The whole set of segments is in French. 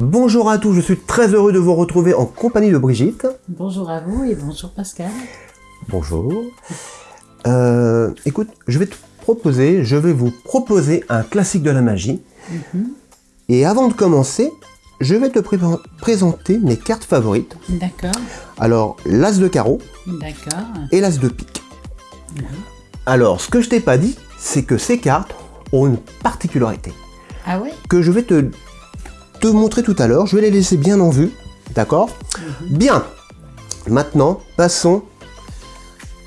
Bonjour à tous, je suis très heureux de vous retrouver en compagnie de Brigitte. Bonjour à vous et bonjour Pascal. Bonjour. Euh, écoute, je vais te proposer, je vais vous proposer un classique de la magie. Mhm. Et avant de commencer, je vais te pré- présenter mes cartes favorites. D'accord, Alors, l'As de carreau d'accord. et l'As de pique. Alors, ce que je t'ai pas dit, c'est que ces cartes ont une particularité Ah ouais? Que je vais te, te montrer tout à l'heure. Je vais les laisser bien en vue, d'accord? Bien. Maintenant, passons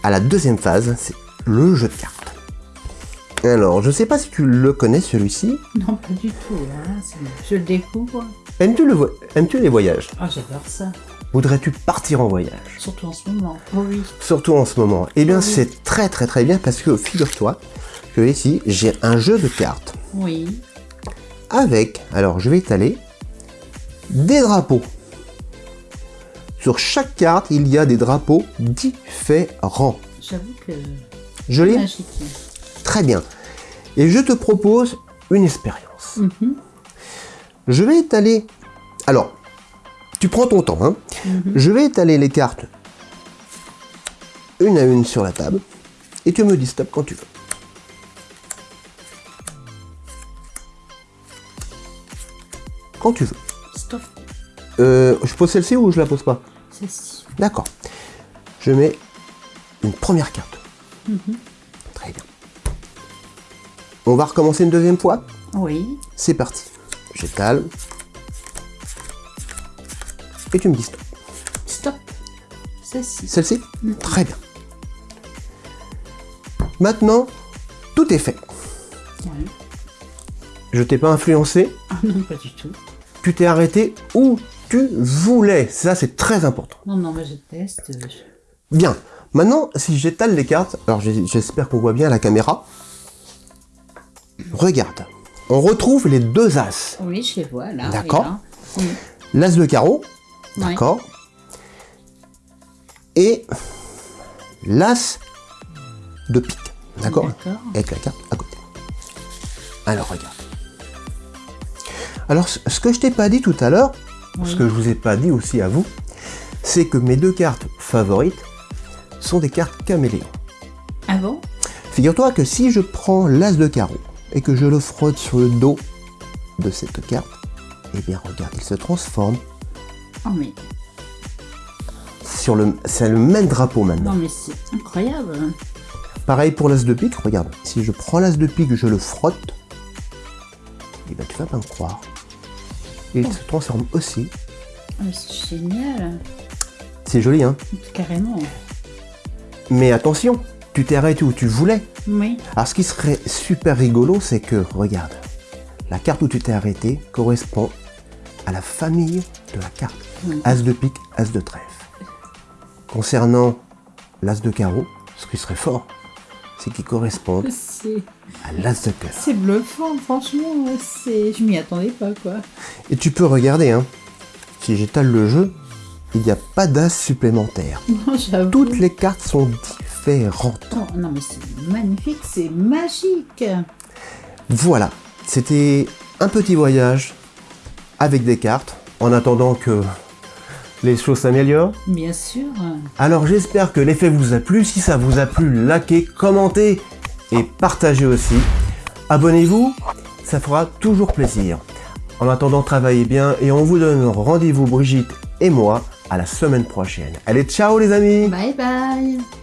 à la deuxième phase, c'est le jeu de cartes. Alors, je sais pas si tu le connais celui-ci. Non, pas du tout. hein, Je le découvre. Aimes-tu le vo- aimes-tu les voyages? Ah, j'adore ça. Voudrais-tu partir en voyage? Surtout en ce moment. Oh oui. Surtout en ce moment. Eh bien, Oui. c'est très très très bien parce que figure-toi que ici, j'ai un jeu de cartes Oui. avec, alors je vais étaler, des drapeaux. Sur chaque carte, il y a des drapeaux différents. J'avoue que Joli magique. Très bien. Et je te propose une expérience. Mhm, Je vais étaler... Alors, tu prends ton temps. Hein. mhm. Je vais étaler les cartes une à une sur la table et tu me dis stop quand tu veux. Quand tu veux. Euh, je pose celle-ci ou je la pose pas Ceci. D'accord. Je mets une première carte. Mhm. Très bien. On va recommencer une deuxième fois Oui. C'est parti. J'étale. Et tu me dis stop. Stop. Ceci. Celle-ci Mhm. Très bien. Maintenant, tout est fait. Oui. Je t'ai pas influencé. Ah non, pas du tout. Tu t'es arrêté où tu voulais. Ça, c'est très important. Non, non, mais je teste. euh, je- Bien. Maintenant, si j'étale les cartes, alors j'espère qu'on voit bien la caméra. Regarde. On retrouve les deux as. Oui, je les vois là. D'accord. Oui. L'as de carreau. Ouais. D'accord. Et l'as de pique. D'accord. Avec la carte à côté. Alors, regarde. Alors, ce que je t'ai pas dit tout à l'heure, ce que je vous ai pas dit aussi à vous, c'est que mes deux cartes favorites sont des cartes caméléons. Ah bon? Figure-toi que si je prends l'as de carreau et que je le frotte sur le dos de cette carte, eh bien regarde, il se transforme Oh mais, sur le... C'est le même drapeau maintenant. non mais c'est incroyable. Pareil pour l'as de pique, regarde, si je prends l'as de pique, je le frotte, et ben tu vas pas me croire. Il se transforme aussi. Ah, c'est génial. C'est joli, hein Carrément. Mais attention, tu t'es arrêté où tu voulais. Oui. Alors ce qui serait super rigolo, c'est que, regarde, la carte où tu t'es arrêté correspond à la famille de la carte. As de pique, As de trèfle. Concernant l'As de carreau, ce qui serait fort, c'est qu'il correspond C'est à l'As de cœur. c'est bluffant, franchement. C'est, je m'y attendais pas quoi. Et tu peux regarder, hein, si j'étale le jeu, il n'y a pas d'As supplémentaire. Non. Toutes les cartes sont différentes. Oh, non mais c'est magnifique, c'est magique. Voilà, c'était un petit voyage avec des cartes, en attendant que les choses s'améliorent. Bien sûr. Alors j'espère que l'effet vous a plu. Si ça vous a plu, likez, commentez et partagez aussi. Abonnez-vous, ça fera toujours plaisir. En attendant, travaillez bien et on vous donne rendez-vous Brigitte et moi à la semaine prochaine. Allez, ciao les amis Bye bye.